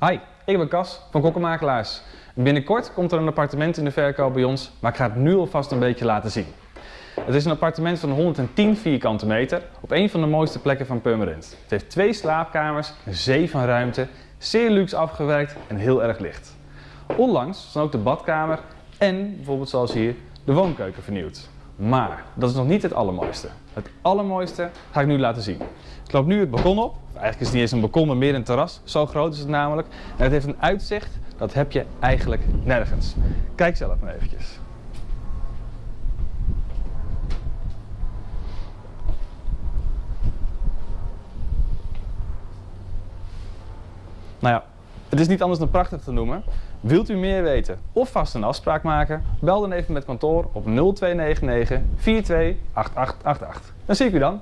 Hi, ik ben Cas van Kokkenmakelaars. Binnenkort komt er een appartement in de verkoop bij ons, maar ik ga het nu alvast een beetje laten zien. Het is een appartement van 110 vierkante meter op een van de mooiste plekken van Purmerend. Het heeft twee slaapkamers, een zee van ruimte, zeer luxe afgewerkt en heel erg licht. Onlangs dan ook de badkamer en bijvoorbeeld zoals hier de woonkeuken vernieuwd. Maar dat is nog niet het allermooiste. Het allermooiste ga ik nu laten zien. Ik loop nu het balkon op. Eigenlijk is het niet eens een balkon, maar meer een terras. Zo groot is het namelijk. En het heeft een uitzicht, dat heb je eigenlijk nergens. Kijk zelf maar eventjes. Nou ja, het is niet anders dan prachtig te noemen. Wilt u meer weten of vast een afspraak maken? Bel dan even met kantoor op 0299 428888. Dan zie ik u dan.